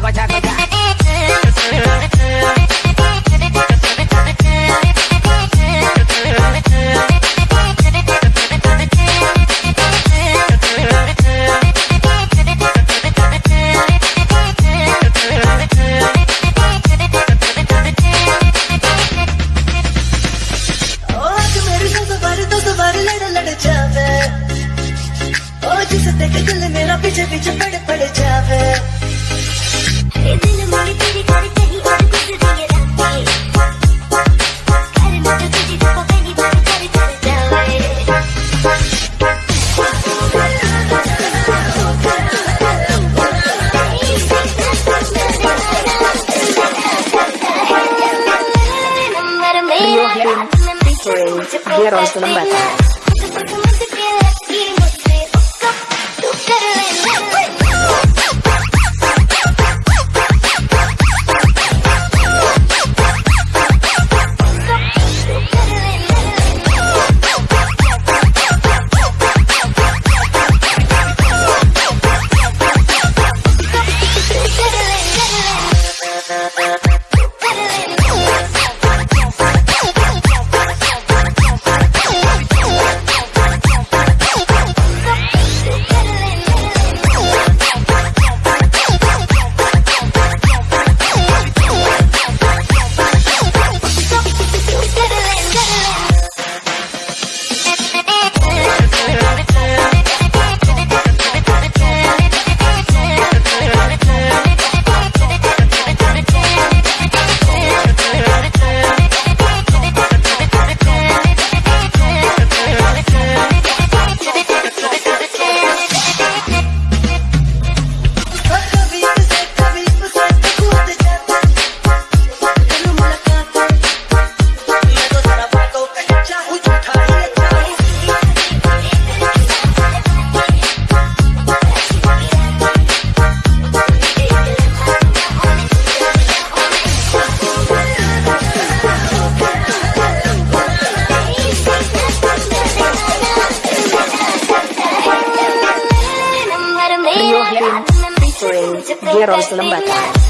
chaco, chaco, chaco. Featuring Geron featuring Geron Sulembata.